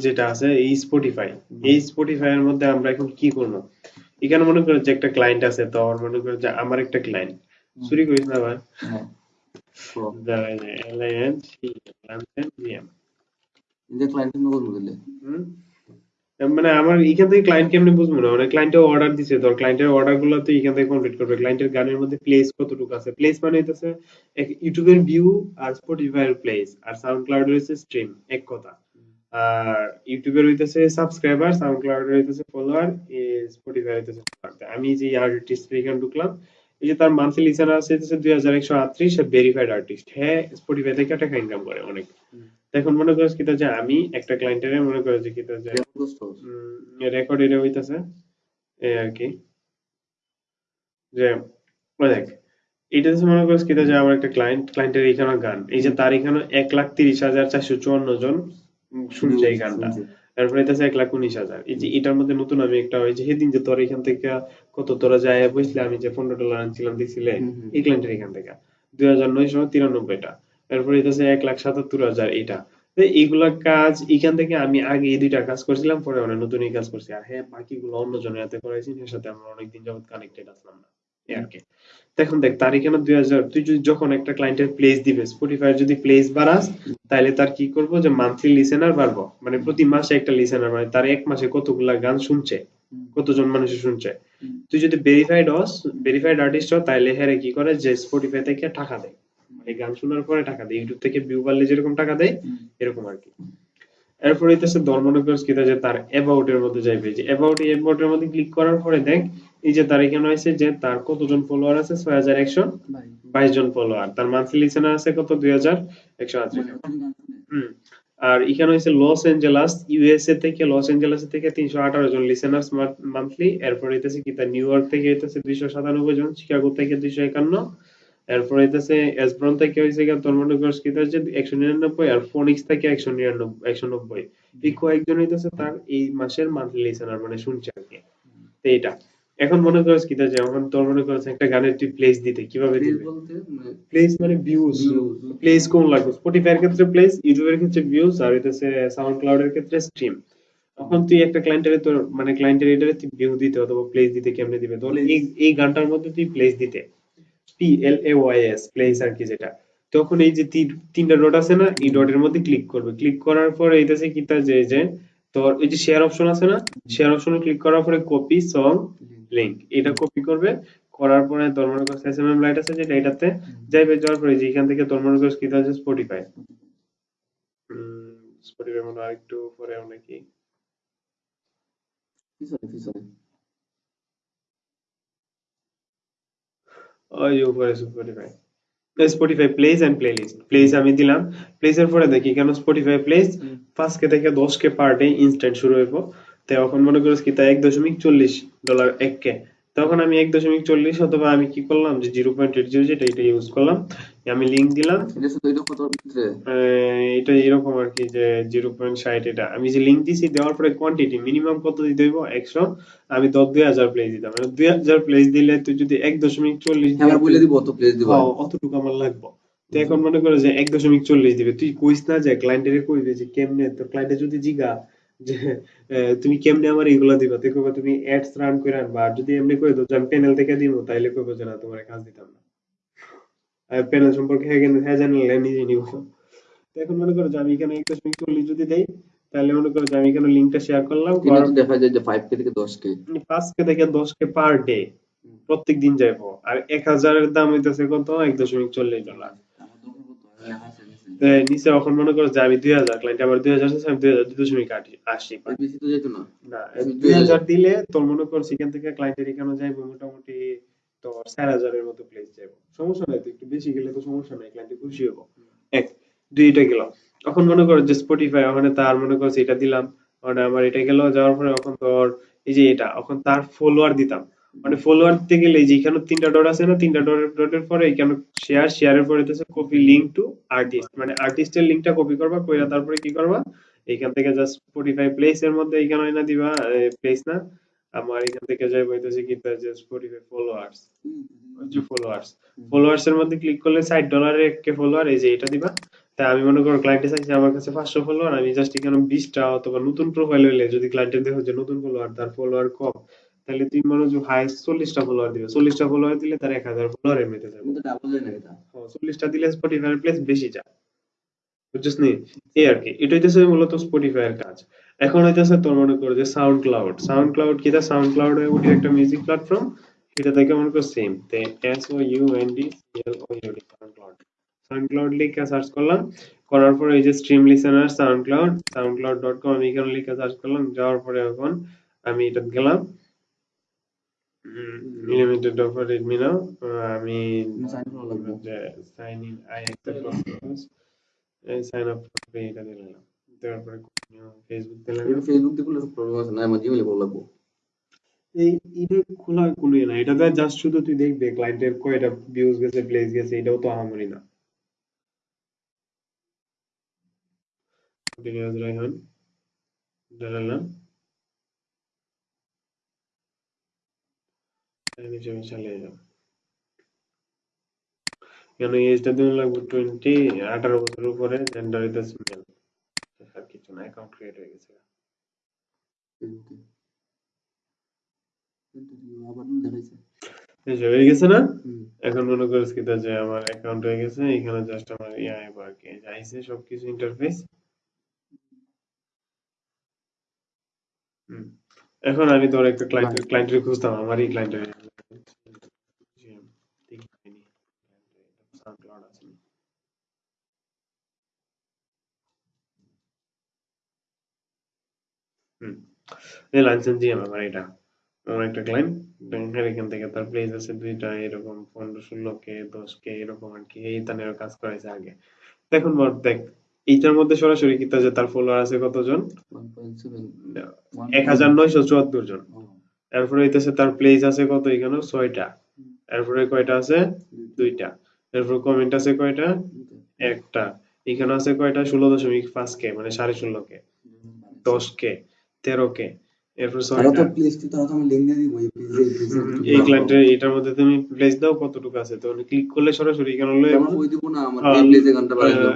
যেটা আছে এই স্পটিফাই এই স্পটিফাই এর মধ্যে আমরা এখন কি করব? এখানে মনে করো যে একটা ক্লায়েন্ট আছে তো আমার মনে করো যে আমার একটা ক্লায়েন্ট চুরি করিস না ভাই। হ্যাঁ। যে ক্লায়েন্ট নেম বলব দিলে হুম মানে আমার এখান থেকে ক্লায়েন্ট কেমনে বুঝব না? মানে ক্লায়েন্টের অর্ডার দিছে তোর ক্লায়েন্টের অর্ডারগুলো তো এখান থেকে কমপ্লিট করবে। ক্লায়েন্টের গানের মধ্যে প্লেস কতটুকু আছে? প্লেস মানে হইতেছে ইউটিউবের ভিউ আর স্পটিফাই এর প্লেস আর সাউন্ড ক্লাউডের হইছে স্ট্রিম এক কথা। আর ইউটিউবের হইতেছে সাবস্ক্রাইবার সাউন্ড ক্লাউডের হইতেছে ফলোয়ার স্পটিফাই হইতেছে। আমি যে আর্টিস্ট এখানে ঢুকলাম, এই যে তার মান্থলি লিসেনার আছে, হইতেছে দুই হাজার একশো আটত্রিশ ভেরিফাইড আর্টিস্ট হ্যাঁ স্পটিফাই থেকে টাকা ইনকাম করে অনেক। এখন মনে করো কি যে আমি একটা ক্লায়েন্টের মনে করো যে কি যে রেকর্ড এটা হইতাছে এই আর কি। যে ওই দেখ এটা হচ্ছে মনে করছ কি যে আমার একটা ক্লায়েন্ট ক্লায়েন্টের এখানে গান। এই যে তার এখানে এক লাখ তিরিশ হাজার চারশো চুয়ান্ন জন শুনছে এই গানটা। তারপরে এটা এক লাখ উনিশ হাজার। এই যে এটার মধ্যে নতুন আমি একটা ওই যে সেদিন যে তোর এখান থেকে কত তোরা যায় বুঝলে? আমি যে পনেরো ডলার আনছিলাম দেখছিলে। এই ক্লায়েন্টের এখান থেকে। দুই হাজার নয়শো তিরানব্বইটা। তারপরে এটা এক লাখ সাতাত্তর হাজার এটা এইগুলা কাজ এখান থেকে আমি আগে এই দুইটা কাজ করছিলাম পরে অনেক নতুন এই কাজ করছি। আর হ্যাঁ বাকিগুলো অন্য জনের হাতে করাইছি এর সাথে আমরা অনেকদিন যাবত কানেক্টেড আসলাম না। আর কি। এখন দেখ তার এখানে দুই হাজার তুই যদি যখন একটা ক্লায়েন্টের প্লেস দিবে স্পটিফাই যদি প্লেস বাড়াস তাহলে তার কি করব যে মান্থলি লিসেনার বাড়বো? মানে প্রতি মাসে একটা লিসেনার মানে তার এক মাসে কতগুলা গান শুনছে কতজন মানুষ শুনছে। তুই যদি ভেরিফাইড হস ভেরিফাইড আর্টিস্ট হস তাহলে হ্যাঁ কি করে যে স্পটিফাই থেকে টাকা দেয়। মানে গান শোনার পরে টাকা দেয়। ইউটিউব থেকে ভিউ বাড়লে যেরকম টাকা দেয় এরকম আর কি। এরপর হইতেছে ধর্মনগর কিতা যে তার অ্যাবাউট এর মধ্যে যাইবে। যে অ্যাবাউট অ্যাবাউট এর মধ্যে ক্লিক করার পরে দেখ এই যে তার এখানে হয়েছে যে তার কতজন ফলোয়ার আছে? ছয় হাজার একশো বাইশ। জন ফলোয়ার তার মান্থলি লিসেনার আছে কত? দুই হাজার একশো হুম। আর এখানে হয়েছে লস এঞ্জেলাস ইউএসএ থেকে লস এঞ্জেলাস থেকে তিনশো আঠারো জন লিসেনার্স মান্থলি এরপর হইতেছে কি? তার নিউ ইয়র্ক থেকে হইতেছে দুইশো সাতানব্বই জন শিকাগো থেকে দুইশো একান্ন। এরপর হইতেছে এসব্রন থেকে হয়েছে কি ধর্মনগর কি হচ্ছে একশো নিরানব্বই আর ফোনিক্স থেকে একশো নিরানব্বই একশো নব্বই। এই কয়েকজন হইতেছে তার এই মাসের মান্থলি লিসেনার মানে শুনছে আর কি। তো এটা এখন মনে করছ কি যে এখন তোর মনে করছে একটা গানের তুই প্লেস দিতে কীভাবে দিবে? মানে প্লেস মানে ভিউজ প্লেস কোন লাগবে? স্পটিফাই এর ক্ষেত্রে প্লেস ইউটিউবের ক্ষেত্রে ভিউজ আর হইতেছে সাউন্ড ক্লাউড এর ক্ষেত্রে স্ট্রিম তখন তুই একটা ক্লায়েন্টের তোর মানে ক্লায়েন্টের এটারে তুই ভিউ দিতে অথবা প্লেস দিতে কেমনে দিবে? তোর এই এই গানটার মধ্যে তুই প্লেস দিতে। পি প্লেস আর কি যেটা, তখন এই যে তিনটা ডট আছে না, এই ডটের মধ্যে ক্লিক করবে। ক্লিক করার পরে এইটাছে কি তা যে যে, তোর এই যে শেয়ার অপশন আছে না শেয়ার অপশনে ক্লিক করার পরে কপি সং লিংক এটা কপি করবে। করার পরে তোর মনে করছে এসএমএম লাইট আছে যেটা, এটাতে যাইবে, যাওয়ার পরে যে এখান থেকে তোর মনে করছে কি আছে স্পটিফাই স্পটিফাই মনে হয় আরেকটু পরে নাকি পিছনে পিছনে ওই উপরে Spotify Spotify plays and playlist plays আমি দিলাম। প্লেস এর পরে দেখি কেন স্পটিফাই প্লেস। পাঁচ কে থেকে দশ কে পার ডে ইনস্ট্যান্ট শুরু হইব। তো এখন মনে করিস কি তা এক দশমিক চল্লিশ ডলার এক কে। তখন আমি এক দশমিক চল্লিশ অথবা আমি কি করলাম যে জিরো পয়েন্ট এইট জিরো যেটা এটা ইউজ করলাম। আমি লিঙ্ক দিলাম। এটা এরকম আর কি যে জিরো পয়েন্ট ষাট এটা। আমি যে লিঙ্ক দিছি দেওয়ার পরে কোয়ান্টিটি মিনিমাম কত দিতে হইব? একশো। আমি দশ দুই হাজার প্লেস দিতাম। মানে দুই হাজার প্লেস দিলে তুই যদি এক দশমিক চল্লিশ হ্যাঁ বলে দিব অত প্লেস দিব হ্যাঁ, অতটুকু আমার লাগবে। তো এখন মনে করো যে এক দশমিক চল্লিশ দিবে। তুই কইস না যে ক্লায়েন্টের কইবে যে কেমনে? তোর ক্লায়েন্টে যদি জিগা যে তুমি কেমনে আমার এগুলা দিবা? তুই কইবা তুমি অ্যাডস রান করে আনবা আর যদি এমনি কই দাও যে আমি প্যানেল থেকে দিব তাইলে কইবো যে না তোমার কাজ দিতাম না। প্যানেল সম্পর্কে হ্যাঁ হ্যাঁ জানলে নিজে নিব। এখন মনে করো যে আমি এখানে এক দশমিক চল্লিশ যদি দেই তাহলে মনে করো যে আমি এখানে লিঙ্কটা শেয়ার করলাম দেখা যায় যে 5 কে থেকে 10 কে পাঁচ কে থেকে দশ কে পার ডে প্রত্যেক দিন যাইবো। আর এক হাজারের দাম হইতেছে কত? এক দশমিক চল্লিশ ডলার। নিচে এখন মনে করো যে আমি দুই হাজার ক্লায়েন্ট আমার দুই হাজার আমি দুই হাজার দুই দশমিক আশি। আশি না। না দুই হাজার। দিলে তোর মনে কর সেখান থেকে ক্লায়েন্টের এখানে যাইবো মোটামুটি তোর চার হাজারের মতো প্লেস যাইবো। সমস্যা নাই একটু বেশি গেলে তো সমস্যা নাই ক্লায়েন্টে খুশি হব এক দুইটা গেল। এখন মনে করো যে স্পটিফাই ওখানে তার মনে করছে এটা দিলাম মানে আমার এটা গেল যাওয়ার পরে এখন তোর এই যে এটা এখন তার ফলোয়ার দিতাম। মানে ফলোয়ার দিতে গেলে এই যে এখানে তিনটা ডট আছে না তিনটা ডট ডটের পরে এখানে শেয়ার শেয়ারের পরে হইতেছে কপি লিংক টু আর্টিস্ট মানে আর্টিস্টের লিংকটা কপি করবা কইরা তারপরে কি করবা? এখান থেকে জাস্ট স্পটিফাই প্লেস এর মধ্যে এখানে না দিবা প্লেস না আমার এখান থেকে যাই বইতেছে কি যে স্পটিফাই ফলোয়ার্স যে ফলোয়ার্স ফলোয়ার্স এর মধ্যে ক্লিক করলে ষাট ডলারের কে ফলোয়ার এই যে এটা দিবা তাই আমি মনে করো ক্লায়েন্টে চাইছে আমার কাছে পাঁচশো ফলোয়ার আমি জাস্ট এখানে বিশটা অথবা নতুন প্রোফাইল হইলে যদি ক্লায়েন্টের দেখো যে নতুন ফলোয়ার তার ফলোয়ার কম তাহলে তুমি মনে যে হাইস্ট চল্লিশটা ফলোয়ার দিবে। চল্লিশটা ফলোয়ার দিলে তার এক হাজার ফলোয়ার এমনিতে যাবে এটা চল্লিশটা দিলে স্পটিফাই প্লেস বেশি যায় বুঝছিস নি? এই আর কি। এটা হইতেছে মূলত স্পটিফাই এর কাজ। এখন হইতেছে তোর মনে করো যে সাউন্ড ক্লাউড সাউন্ড ক্লাউড কি সাউন্ড ক্লাউড ওটি একটা মিউজিক প্ল্যাটফর্ম এটা থেকে মনে করো সেম তে S O U N D L O U D SoundCloud SoundCloud লিখে সার্চ করলাম। করার পরে এই যে stream listener SoundCloud SoundCloud dot com আমি এখানে লিখে সার্চ করলাম। যাওয়ার পরে এখন আমি এটা গেলাম। অফার রেডমি নাও আমি সাইন ইন আই অ্যাকসেপ্ট এই সাইন আপ করতে এটা দিলাম দেওয়ার পরে ফেসবুক দিলাম এটা ফেসবুক দিয়ে করলে প্রবলেম আছে না জিমেলে করা লাগবে। এই এটা খোলা কোনো না এটাতে জাস্ট শুধু তুই দেখবে ক্লায়েন্টের কয়টা ভিউজ গেছে প্লেস গেছে এটাও তো আহামরি না। রায়হান জানালাম নিচে আমি চালিয়ে যাব। কেন এজটা দিন লাগবে টোয়েন্টি আঠারো বছর উপরে জেন্ডার মেল আর কিছু না অ্যাকাউন্ট ক্রিয়েট হয়ে গেছে। হয়ে না? এখন মনে করিস কি যে আমার অ্যাকাউন্ট হয়ে গেছে এখানে জাস্ট আমার ইয়ে আর কি যাইছে সবকিছু ইন্টারফেস এখন আমি তোর একটা ক্লায়েন্ট ক্লায়েন্টের খুঁজতাম আমারই ক্লায়েন্টের হুম এই লাইসেন্স দিয়ে আমার এটা। আমার একটা ক্লায়েন্ট ব্যাংকের এখান থেকে তার প্লেস আছে দুইটা এরকম পনেরো ষোলো কে দশ কে এরকম আর কি। এই তানের কাজ করাইছে আগে। দেখুন দেখ এইটার মধ্যে সরাসরি কি যে তার ফলোয়ার আছে কতজন? 1.7 এক হাজার নয়শো চুয়াত্তর জন। এরপরে হইতেছে তার প্লেস আছে কত এখানে? ছয়টা। এরপরে কয়টা আছে? দুইটা। এরপর কমেন্ট আছে কয়টা? একটা। এখানে আছে কয়টা? ষোলো দশমিক পাঁচ কে মানে সাড়ে ষোলো কে। দশ কে। তেরো কে। এরপর এই প্লেস এই ক্লায়েন্টের এটার মধ্যে তুমি প্লেস দাও কতটুকু আছে। তো ক্লিক করলে সরাসরি এখানে হলো আমার কই দিব না? আমার এই প্লেসে গানটা বাড়াই দাও।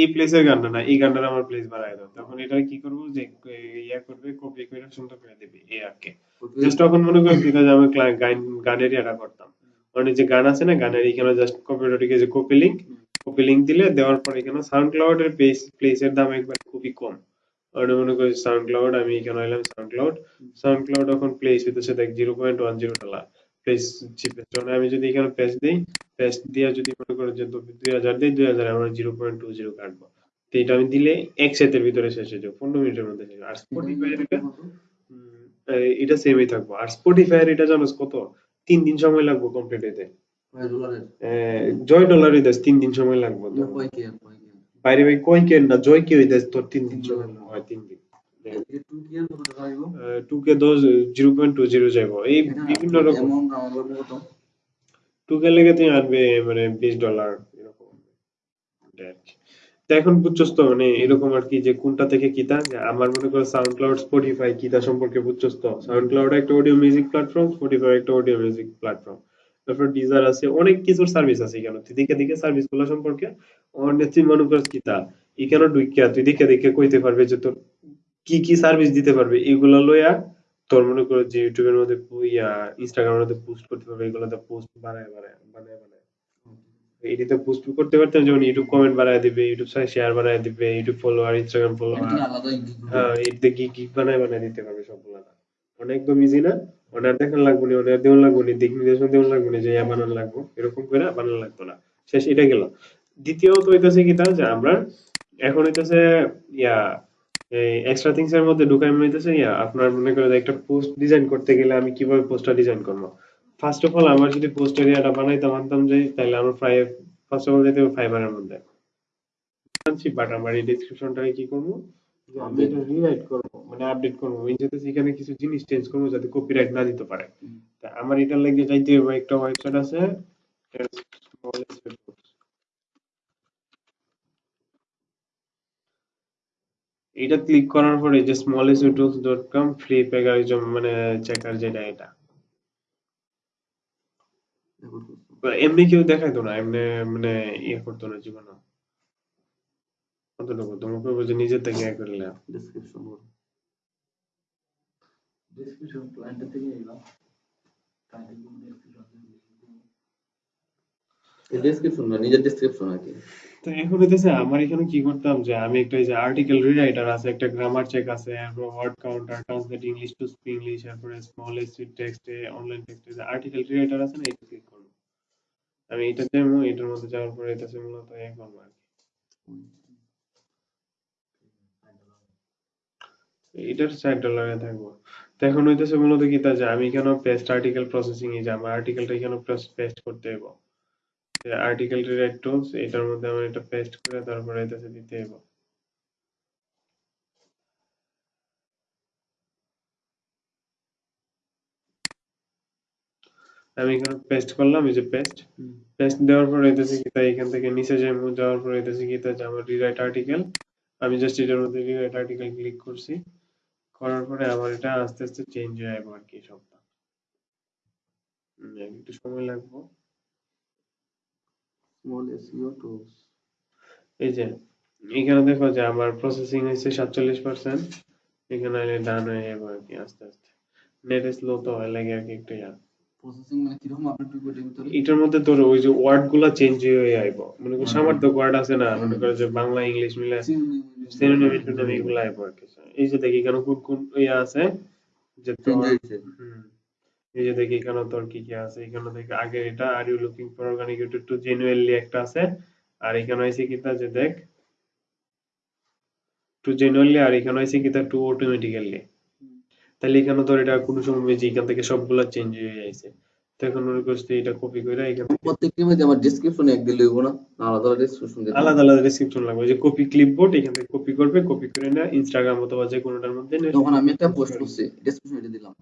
এই প্লেসের গানটা না এই গানটার আমার প্লেস বাড়ায় দাও। তখন এটা কি করব যে ইয়া করবে কপি করে সুন্দর করে দেবে এই আর কি। জাস্ট তখন মনে করি আমি গানের ইয়াটা করতাম। মানে যে গান আছে না গানের এখানে জাস্ট কপিটাটিকে যে কপি লিঙ্ক কপি লিঙ্ক দিলে দেওয়ার পর এখানে সাউন্ড ক্লাউড এর প্লেস প্লেসের দাম একবার খুবই কম। আর মনে করি সাউন্ড ক্লাউড আমি এখানে এলাম সাউন্ড ক্লাউড সাউন্ড ক্লাউড এখন প্লেস হইতেছে দেখ zero point one zero dollar plays cheapest আমি যদি এখানে পেস্ট দিই পেস্ট দিয়ে যদি মনে করো যে দুই হাজার দিই দুই হাজার আমরা জিরো পয়েন্ট টু জিরো কাটবো। তো এটা আমি দিলে এক সেটের ভিতরে শেষ হয়ে যাবে পনেরো মিনিটের মধ্যে শেষ আর স্পটিফাই এটা সেমই থাকব। আর স্পটিফাই এটা জানোস কত? তিন দিন সময় লাগবে কমপ্লিট ডলারের জয় ডলারই তিন দিন সময় লাগবে। টু কি দশ জিরো পয়েন্ট টু জিরো এই বিভিন্ন রকম। টু কে লেগে তুমি আনবে মানে বিশ ডলার এরকম। এখন বুঝছস তো মানে এরকম আর কি যে কোনটা থেকে কিতা? আমার মনে করো সাউন্ড ক্লাউড স্পটিফাই কিতা সম্পর্কে বুঝছস তো? সাউন্ড ক্লাউড একটা অডিও মিউজিক প্ল্যাটফর্ম স্পটিফাই একটা অডিও মিউজিক প্ল্যাটফর্ম তারপর ডিজার আছে অনেক কিছুর সার্ভিস আছে এখানে। তুই দেখে দেখে সার্ভিসগুলো সম্পর্কে অনেক তুই মনে করস কিতা এখানে ঢুকিয়া তুই দেখে দেখে কইতে পারবে যে তোর কি কি সার্ভিস দিতে পারবে। এগুলা লইয়া তোর মনে করো যে ইউটিউবের মধ্যে ইয়া ইনস্টাগ্রামের মধ্যে পোস্ট করতে পারবে এগুলোতে পোস্ট বানায় বানায় বানায় বানায়। এটিতে পোস্ট করতে পারতাম যেমন ইউটিউব কমেন্ট বানায় দিবে ইউটিউব সাইড শেয়ার বানায় দিবে ইউটিউব ফলোয়ার ইনস্টাগ্রাম ফলোয়ার হ্যাঁ এটিতে গিগ গিগ বানায় বানায় দিতে পারবে সবগুলা। অনেক একদম ইজি না? অনার দেখান লাগবো না অনার দেওয়ান লাগবো না, দিক নির্দেশন দেওয়ান লাগবো না যে বানান লাগবো। এরকম করে বানান লাগতো না। শেষ, এটা গেল। দ্বিতীয়ত হইতেছে কি তা যে আমরা এখন হইতেছে, ইয়া, এই এক্সট্রা থিংস এর মধ্যে ঢুকাই হইতেছে, ইয়া, আপনার মনে করে একটা পোস্ট ডিজাইন করতে গেলে আমি কীভাবে পোস্টটা ডিজাইন করব? ফার্স্ট অফ অল আমার যদি পোস্ট এরিয়াটা বানাইতাম, আনতাম যে তাহলে আমার প্রায় ফার্স্ট অফ অল যেতে ফাইবারের মধ্যে। বাট আমার এই ডেসক্রিপশনটাকে কি করব? যে আমি এটা রিরাইট করব মানে আপডেট করব। আমি যাতে সেখানে কিছু জিনিস চেঞ্জ করব যাতে কপিরাইট না দিতে পারে। তা আমার লাগে যাইতে হবে একটা ওয়েবসাইট আছে এটা ক্লিক করার পরে যে কম ফ্রি প্যাগারিজম মানে চেকার যেটা এটা। এমনি কেউ দেখাইতো না এমনি মানে ইয়ে করতো না জীবনে। কতটুকু? তোমাকে যে নিজের থেকে ইয়ে করলে ডেসক্রিপশন বলো। ডেসক্রিপশন ক্লায়েন্টের থেকে এলাম ক্লায়েন্টের কোনো ডেসক্রিপশন এই ডেসক্রিপশন না নিজের ডেসক্রিপশন আর কি। তো এখন হইতেছে আমার এখানে কি করতাম যে আমি একটা যে আর্টিকেল রিরাইটার আছে একটা গ্রামার চেক আছে word counter translate English to speak English তারপরে স্মল টেক্সটে অনলাইন টেক্সটে যে আর্টিকেল রিরাইটার আছে না এটা ক্লিক করব। আমি এটা যাব এটার মধ্যে যাওয়ার পরে এটা মূলত এ করব আর কি। এটার সাইড ডলারে থাকব। তো এখন হইতেছে মূলত কি তা যে আমি কেন পেস্ট আর্টিকেল প্রসেসিং এ যাব আর্টিকেলটা কেন পেস্ট করতে হইব? আর্টিকেল রিরাইট টুলস এটার মধ্যে আমার এটা পেস্ট করে তারপরে এটাতে দিতে হইব। আমি এখানে পেস্ট করলাম এই যে পেস্ট পেস্ট দেওয়ার পরে এটাতে কি তাই এখান থেকে নিচে যাব যাওয়ার পরে এটাতে কি তা যে আমার রিরাইট আর্টিকেল আমি জাস্ট এটার মধ্যে রিরাইট আর্টিকেল ক্লিক করছি। করার পরে আবার এটা আস্তে আস্তে চেঞ্জ হয়ে যাবে আর কি সবটা একটু সময় লাগবে। স্মল এসইও টুলস এই যে এখানে দেখো যে আমার প্রসেসিং হয়েছে সাতচল্লিশ পার্সেন্ট এখানে ডান হয়ে যাবে আর কি আস্তে। আস্তে নেট স্লো তো হয় লাগে আর কি একটু ইয়া প্রসেসিং মানে এটার মধ্যে তোর ওই যে ওয়ার্ডগুলা চেঞ্জ হয়ে আইব। মনে কর সামান্য ওয়ার্ড আছে না মনে করো যে বাংলা ইংলিশ মিলে সিনোনিম ইন্টোনিম এগুলো আইব এই যে দেখি এখানে কোন কোন ইয়া আছে যে তোর এই যে দেখি এখানে তোর কি কি আছে এখানে দেখি আগে এটা are you looking for organic YouTube to genuinely একটা আছে আর এখানে আছে কিতা যে দেখ টু জেনুইনলি আর এখানে আছে কিতা টু অটোমেটিক্যালি তাহলে এখানে ধর এটা কোনো সময় যে এখান থেকে সবগুলা চেঞ্জ হয়ে যাইছে তো এখন মনে করছি এটা কপি করে এখান থেকে প্রত্যেক মধ্যে আমার ডেসক্রিপশনে এক দিলে হইব না আলাদা আলাদা ডেসক্রিপশন দিতে আলাদা আলাদা ডেসক্রিপশন লাগবে। ওই যে কপি ক্লিপবোর্ড এখান থেকে কপি করবে কপি করে না ইনস্টাগ্রাম অথবা যে কোনোটার মধ্যে যখন আমি একটা পোস্ট করছি ডেসক্রিপশনে এটা দিলাম।